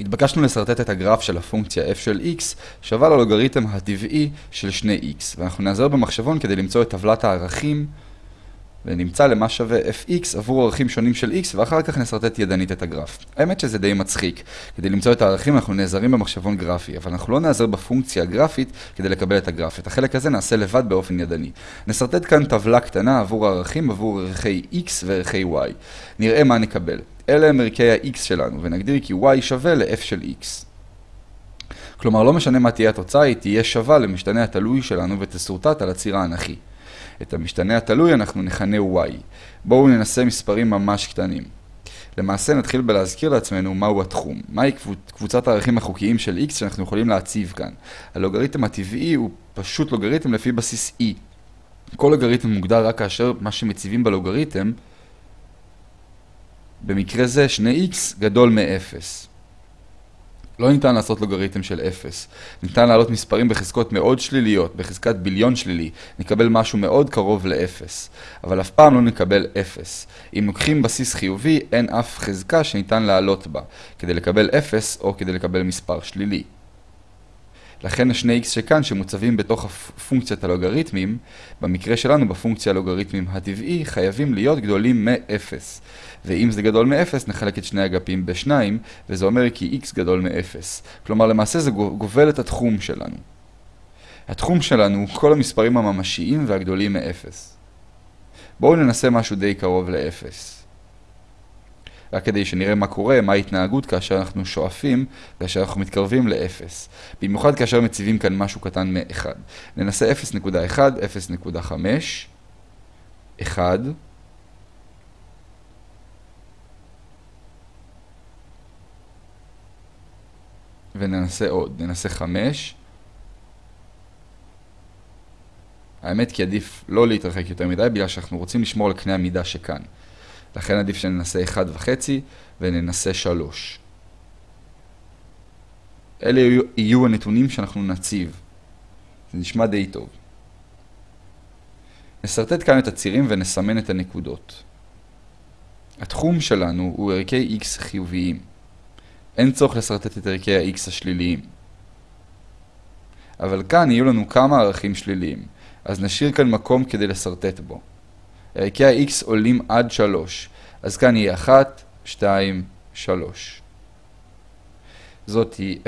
התבקשנו לסרטט את הגרף של הפונקציה f של x שווה ללוגריתם הטבעי של 2x, ואנחנו נעזר במחשבון כדי למצוא את טבלת הערכים ונמצא למה שווה fx עבור ערכים שונים של x, ואחר כך נסרטט ידנית את הגרף. האמת שזה די מצחיק. כדי למצוא את הערכים אנחנו נעזרים במחשבון גרפי, אבל אנחנו לא נעזר בפונקציה הגרפית כדי לקבל את הגרף. את החלק הזה נעשה לבד באופן ידני. נסרטט כאן טבלה קטנה עבור הערכים עבור ערכי x וערכי y. נראה מה נקבל. אלה הם ערכי ה-x שלנו, ונגדיר כי y שווה ל-f של x. כלומר, לא משנה מה תהיה התוצאה, היא תהיה שווה למשתנה התלוי שלנו ותסורטט על הציר האנכי. את המשתנה התלוי אנחנו נכנה y. בואו ננסה מספרים ממש קטנים. למעשה נתחיל בלהזכיר לעצמנו מהו התחום. מהי קבוצת הערכים החוקיים של x שאנחנו יכולים להציב כאן. הלוגריתם הטבעי הוא פשוט לוגריתם לפי בסיס e. כל לוגריתם מוגדר רק כאשר מה שמציבים בלוגריתם, במקרה זה 2x גדול מ-0. לא ניתן לעשות לוגריתם של 0. ניתן להעלות מספרים בחזקות מאוד שליליות, בחזקת ביליון שלילי, נקבל משהו מאוד קרוב ל-0. אבל אף פעם לא נקבל 0. אם לוקחים בסיס חיובי, אין אף חזקה שניתן להעלות בה, כדי לקבל 0 או כדי לקבל מספר שלילי. לכן השני x שכאן שמוצבים בתוך פונקציית הלוגריתמים, במקרה שלנו בפונקציה הלוגריתמים הטבעי, חייבים להיות גדולים מ-0. ואם זה גדול מ-0, נחלק את שני אגפים ב-2, וזה אומר כי x גדול מ-0. כלומר, למעשה זה גובל את התחום שלנו. התחום שלנו הוא כל המספרים הממשיים והגדולים מ-0. בואו ננסה משהו די קרוב ל-0. רק כדי שנראה מה קורה, מה ההתנהגות כאשר אנחנו שואפים, כאשר אנחנו מתקרבים ל-0. במיוחד כאשר מציבים כאן משהו קטן מ-1. ננסה 0.1, 0.5, 1, וננסה עוד, ננסה 5. האמת כי עדיף לא להתרחק יותר מדי, בגלל שאנחנו רוצים לשמור על קנה המידה שכאן. לכן עדיף שננסה 1.5 וננסה 3. אלה יהיו, הנתונים שאנחנו נציב. זה נשמע די טוב. נסרטט כאן את הצירים ונסמן את הנקודות. התחום שלנו הוא ערכי x חיוביים. אין צורך לשרטט את ערכי ה-x השליליים. אבל כאן יהיו לנו כמה ערכים שליליים, אז נשאיר כאן מקום כדי לשרטט בו. ערכי ה-x עולים עד 3, אז כאן יהיה 1, 2, 3. זאת היא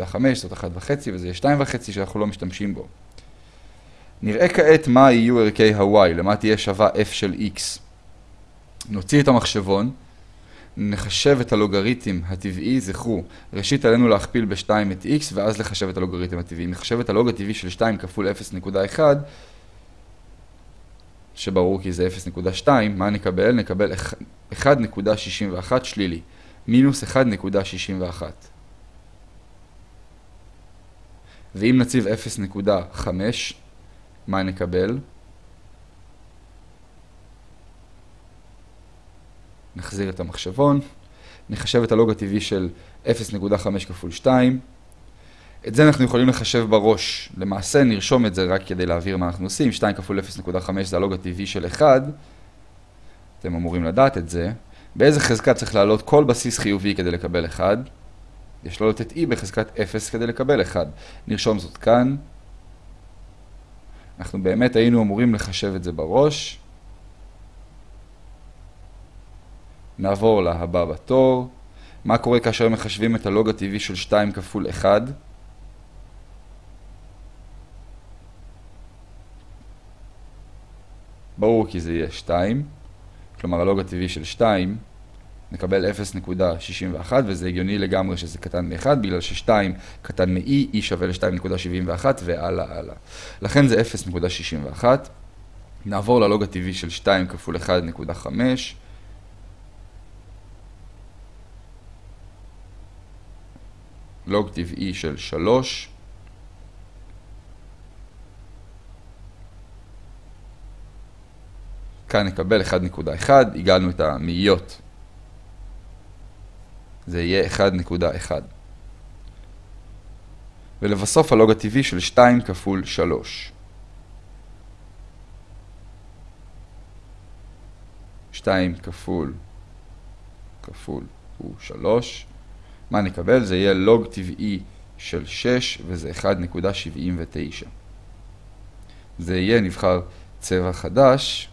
0.5, זאת 1.5 וזה יהיה 2.5 שאנחנו לא משתמשים בו. נראה כעת מה יהיו ערכי ה-y, למה תהיה שווה f של x. נוציא את המחשבון. נחשב את הלוגריתם הטבעי, זכרו, ראשית עלינו להכפיל ב-2 את x ואז לחשב את הלוגריתם הטבעי. נחשב את הלוג הטבעי של 2 כפול 0.1, שברור כי זה 0.2, מה נקבל? נקבל 1.61 שלילי, מינוס 1.61. ואם נציב 0.5, מה נקבל? נחזיר את המחשבון, נחשב את הלוג הטבעי של 0.5 כפול 2. את זה אנחנו יכולים לחשב בראש. למעשה נרשום את זה רק כדי להעביר מה אנחנו עושים. 2 כפול 0.5 זה הלוג הטבעי של 1. אתם אמורים לדעת את זה. באיזה חזקה צריך לעלות כל בסיס חיובי כדי לקבל 1? יש לעלות את e בחזקת 0 כדי לקבל 1. נרשום זאת כאן. אנחנו באמת היינו אמורים לחשב את זה בראש. נעבור להבא בתור. מה קורה כאשר מחשבים את הלוג הטבעי של 2 כפול 1? ברור כי זה יהיה 2, כלומר הלוג הטבעי של 2 נקבל 0.61 וזה הגיוני לגמרי שזה קטן מ-1 בגלל ש-2 קטן מ-e, e שווה ל-2.71 והלאה הלאה. לכן זה 0.61. נעבור ללוג הטבעי של 2 כפול 1.5 לוג טבעי של 3. כאן נקבל 1.1, הגענו את המאיות. זה יהיה 1.1. ולבסוף הלוג הטבעי של 2 כפול 3. 2 כפול כפול הוא 3. מה נקבל? זה יהיה לוג טבעי של 6 וזה 1.79. זה יהיה, נבחר צבע חדש,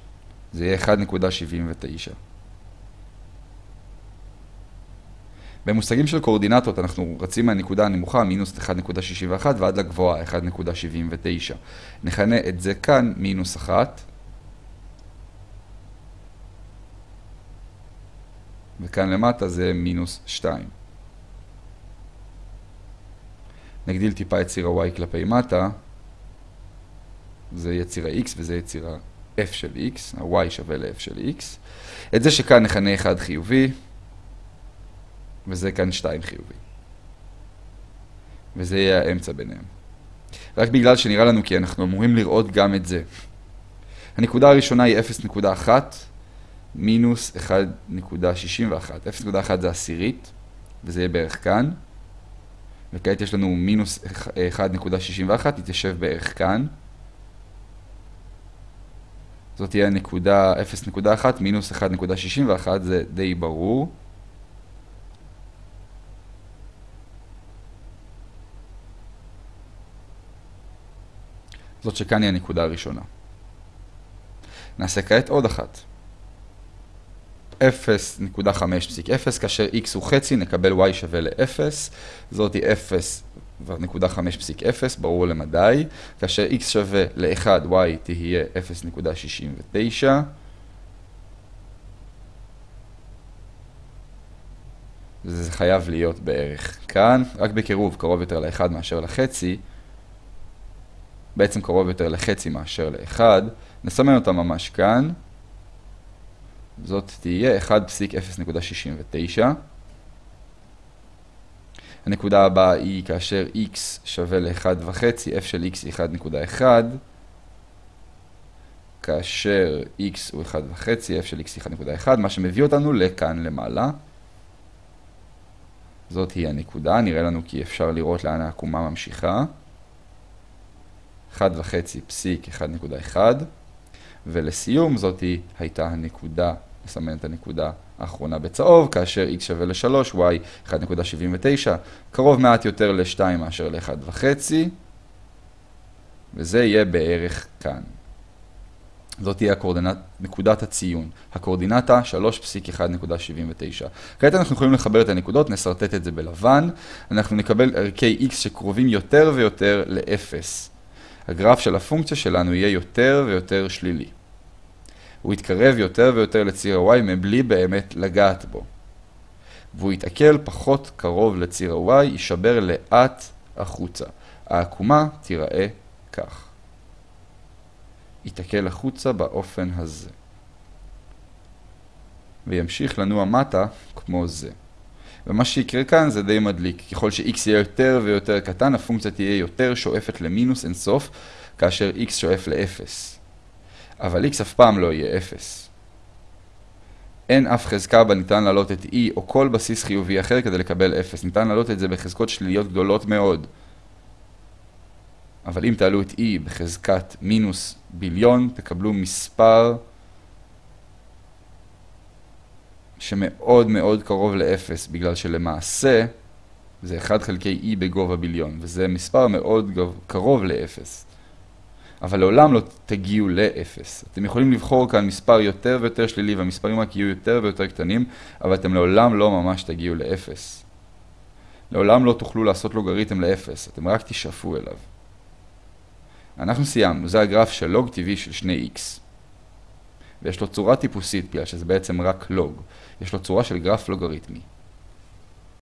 זה יהיה 1.79. במושגים של קורדינטות אנחנו רצים מהנקודה הנמוכה, מינוס 1.61 ועד לגבוהה, 1.79. נכנה את זה כאן מינוס 1. וכאן למטה זה מינוס 2. נגדיל טיפה את ציר ה-y כלפי מטה, זה יהיה ציר ה-x וזה יהיה ציר ה-f של x, ה-y שווה ל-f של x. את זה שכאן נכנה 1 חיובי, וזה כאן 2 חיובי. וזה יהיה האמצע ביניהם. רק בגלל שנראה לנו כי אנחנו אמורים לראות גם את זה. הנקודה הראשונה היא 0.1 מינוס 1.61. 0.1 זה עשירית, וזה יהיה בערך כאן. וכעת יש לנו מינוס 1.61, תתיישב בערך כאן. זאת תהיה נקודה 0.1 מינוס 1.61, זה די ברור. זאת שכאן היא הנקודה הראשונה. נעשה כעת עוד אחת. 0.5.0 כאשר x הוא חצי נקבל y שווה ל-0, זאתי 0 נקודה 5 פסיק 0.5.0, ברור למדי, כאשר x שווה ל-1, y תהיה 0.69. זה חייב להיות בערך כאן, רק בקירוב קרוב יותר ל-1 מאשר לחצי, בעצם קרוב יותר לחצי מאשר ל-1, נסמן אותה ממש כאן, זאת תהיה 1.0.69. הנקודה הבאה היא כאשר x שווה ל-1.5, f של x היא 1.1, כאשר x הוא 1.5, f של x היא 1.1, מה שמביא אותנו לכאן למעלה. זאת היא הנקודה, נראה לנו כי אפשר לראות לאן העקומה ממשיכה. 1.5 פסיק 1.1, ולסיום זאת הייתה הנקודה נסמן את הנקודה האחרונה בצהוב, כאשר x שווה ל-3, y 1.79, קרוב מעט יותר ל-2 מאשר ל-1.5, וזה יהיה בערך כאן. זאת תהיה הקורדינט, נקודת הציון, הקורדינטה 3.1.79. כעת אנחנו יכולים לחבר את הנקודות, נסרטט את זה בלבן, אנחנו נקבל ערכי x שקרובים יותר ויותר ל-0. הגרף של הפונקציה שלנו יהיה יותר ויותר שלילי. הוא יתקרב יותר ויותר לציר ה-y מבלי באמת לגעת בו. והוא יתעכל פחות קרוב לציר ה-y, יישבר לאט החוצה. העקומה תיראה כך. יתעכל החוצה באופן הזה. וימשיך לנוע מטה כמו זה. ומה שיקרה כאן זה די מדליק. ככל ש-x יהיה יותר ויותר קטן, הפונקציה תהיה יותר שואפת למינוס אינסוף, כאשר x שואף ל-0. אבל x אף פעם לא יהיה 0. אין אף חזקה בה ניתן להעלות את e או כל בסיס חיובי אחר כדי לקבל 0. ניתן להעלות את זה בחזקות שליליות גדולות מאוד. אבל אם תעלו את e בחזקת מינוס ביליון, תקבלו מספר שמאוד מאוד קרוב ל-0, בגלל שלמעשה זה 1 חלקי e בגובה ביליון, וזה מספר מאוד קרוב ל-0. אבל לעולם לא תגיעו לאפס. אתם יכולים לבחור כאן מספר יותר ויותר שלילי, והמספרים רק יהיו יותר ויותר קטנים, אבל אתם לעולם לא ממש תגיעו לאפס. לעולם לא תוכלו לעשות לוגריתם לאפס, אתם רק תשאפו אליו. אנחנו סיימנו, זה הגרף של לוג טבעי של שני x. ויש לו צורה טיפוסית, בגלל שזה בעצם רק לוג. יש לו צורה של גרף לוגריתמי.